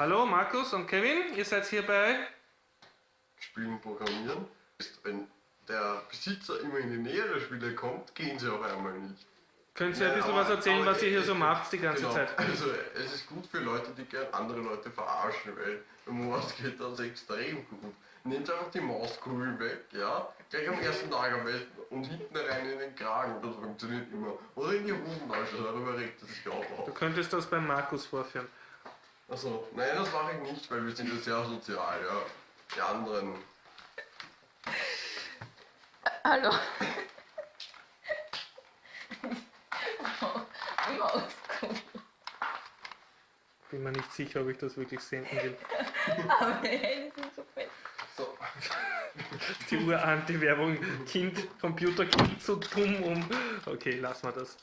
Hallo Markus und Kevin, ihr seid hier bei Spielen programmieren. Wenn der Besitzer immer in die Nähe der Spiele kommt, gehen sie auf einmal nicht. Könnt ihr ein bisschen was erzählen, was ihr hier es- so macht die ganze genau, Zeit? Also es ist gut für Leute, die gern andere Leute verarschen, weil um was geht das extrem gut. Nehmt einfach die Mauskugeln weg, ja, gleich am ersten Tag am besten und hinten rein in den Kragen, das funktioniert immer. Oder in die Hosentasche, darüber regt er sich auch Du auf. könntest das beim Markus vorführen. Also, nein, das mache ich nicht, weil wir sind ja sehr sozial, ja. Die anderen. Hallo. Bin mir nicht sicher, ob ich das wirklich senden will. Aber die Hände sind so fett. So. Die Uranti-Werbung, Kind, Computerkind, zu dumm um. Okay, lassen wir das.